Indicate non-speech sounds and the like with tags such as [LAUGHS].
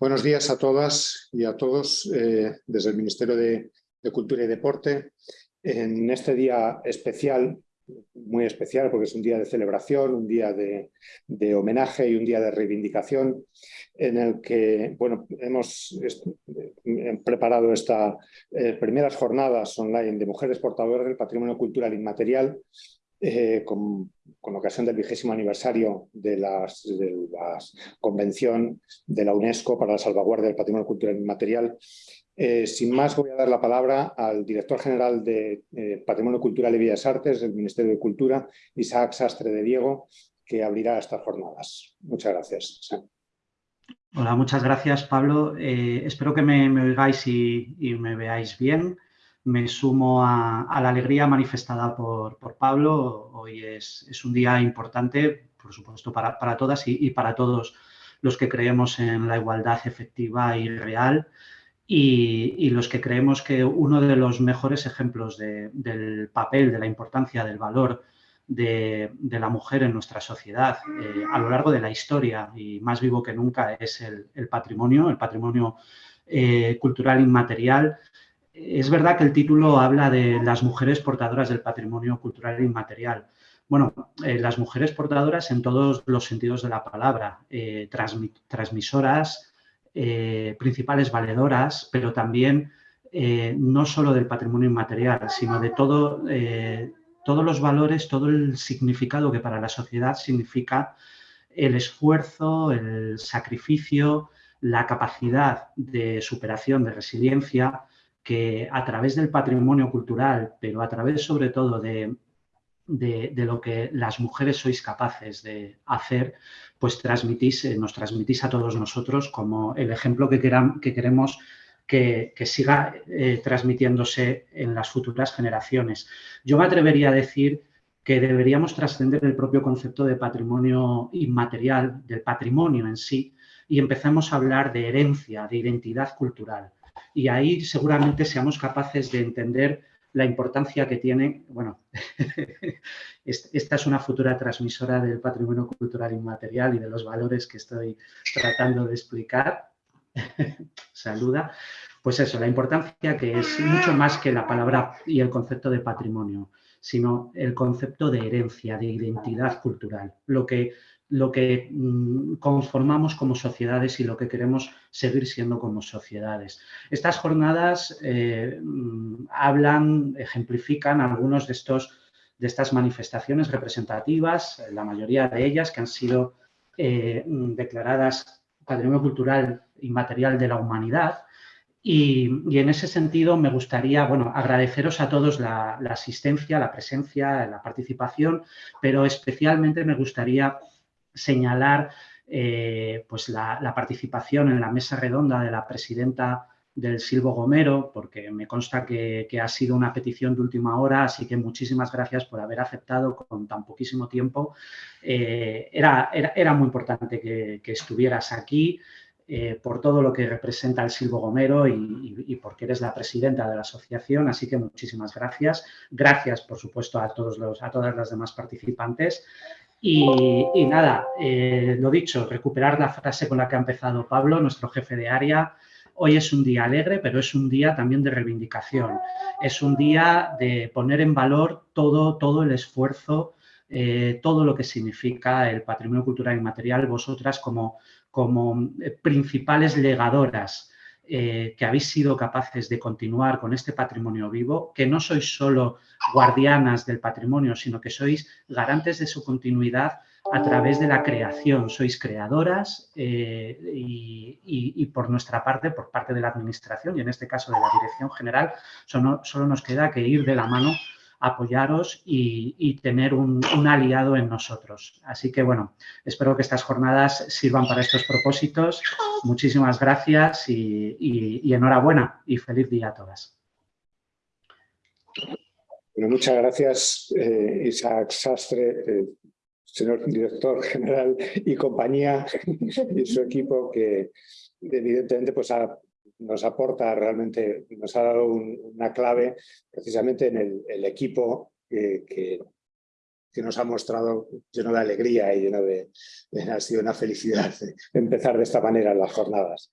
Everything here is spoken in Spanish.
Buenos días a todas y a todos eh, desde el Ministerio de, Cultura y Deporte. En este día especial, muy especial porque es un día de celebración, un día de, homenaje y un día de reivindicación en el que bueno, hemos preparado estas eh, primeras jornadas online de mujeres portadoras del patrimonio cultural inmaterial eh, con, ocasión del vigésimo aniversario de, la Convención de la UNESCO para la salvaguardia del patrimonio cultural inmaterial. Eh, sin más, voy a dar la palabra al director general de eh, Patrimonio Cultural y Bellas Artes del Ministerio de Cultura, Isaac Sastre de Diego, que abrirá estas jornadas. Muchas gracias. Hola, muchas gracias, Pablo. espero que me, oigáis y, me veáis bien me sumo a, la alegría manifestada por, Pablo. Hoy es, un día importante, por supuesto, para, todas y, para todos los que creemos en la igualdad efectiva y real y, los que creemos que uno de los mejores ejemplos del papel, de la importancia, del valor de, la mujer en nuestra sociedad eh, a lo largo de la historia y más vivo que nunca es el, patrimonio, el patrimonio eh, cultural inmaterial es verdad que el título habla de las mujeres portadoras del patrimonio cultural inmaterial. Bueno, eh, las mujeres portadoras en todos los sentidos de la palabra, eh, transmisoras, eh, principales valedoras, pero también no solo del patrimonio inmaterial, sino de todo, todos los valores, todo el significado que para la sociedad significa el esfuerzo, el sacrificio, la capacidad de superación, de resiliencia, que a través del patrimonio cultural, pero a través sobre todo de, lo que las mujeres sois capaces de hacer, pues transmitís, eh, nos transmitís a todos nosotros como el ejemplo que, que queremos que, siga eh, transmitiéndose en las futuras generaciones. Yo me atrevería a decir que deberíamos trascender el propio concepto de patrimonio inmaterial, del patrimonio en sí, y empezamos a hablar de herencia, de identidad cultural y ahí seguramente seamos capaces de entender la importancia que tiene, bueno, [LAUGHS] esta es una futura transmisora del patrimonio cultural inmaterial y de los valores que estoy tratando de explicar. [LAUGHS] Saluda. Pues eso, la importancia que es mucho más que la palabra y el concepto de patrimonio, sino el concepto de herencia, de identidad cultural, lo que lo que mm, conformamos como sociedades y lo que queremos seguir siendo como sociedades. Estas jornadas eh, mm, hablan, ejemplifican algunos de, estos, de estas manifestaciones representativas, la mayoría de ellas que han sido eh, mm, declaradas Patrimonio Cultural Inmaterial de la Humanidad, y, en ese sentido me gustaría bueno, agradeceros a todos la, asistencia, la presencia, la participación, pero especialmente me gustaría señalar eh, pues la, participación en la mesa redonda de la presidenta del Silvo Gomero, porque me consta que, ha sido una petición de última hora, así que muchísimas gracias por haber aceptado con tan poquísimo tiempo. Eh, era, era, muy importante que, estuvieras aquí, eh, por todo lo que representa el Silvo Gomero y, porque eres la presidenta de la asociación, así que muchísimas gracias. Gracias, por supuesto, a, todos los, a todas las demás participantes y, nada, eh, lo dicho, recuperar la frase con la que ha empezado Pablo, nuestro jefe de área. Hoy es un día alegre, pero es un día también de reivindicación. Es un día de poner en valor todo, todo el esfuerzo, eh, todo lo que significa el patrimonio cultural inmaterial, vosotras como, como eh, principales legadoras eh, que habéis sido capaces de continuar con este patrimonio vivo, que no sois solo guardianas del patrimonio, sino que sois garantes de su continuidad a través de la creación. Sois creadoras eh, y, por nuestra parte, por parte de la Administración y en este caso de la Dirección General, solo nos queda que ir de la mano apoyaros y, tener un, aliado en nosotros. Así que, bueno, espero que estas jornadas sirvan para estos propósitos. Muchísimas gracias y, enhorabuena y feliz día a todas. Muchas gracias, eh, Isaac Sastre, eh, señor director general y compañía [LAUGHS] y su equipo que evidentemente pues ha nos aporta realmente, nos ha dado una clave precisamente en el, equipo que, que nos ha mostrado lleno de alegría y lleno de... Ha sido una felicidad [LAUGHS] empezar de esta manera las jornadas.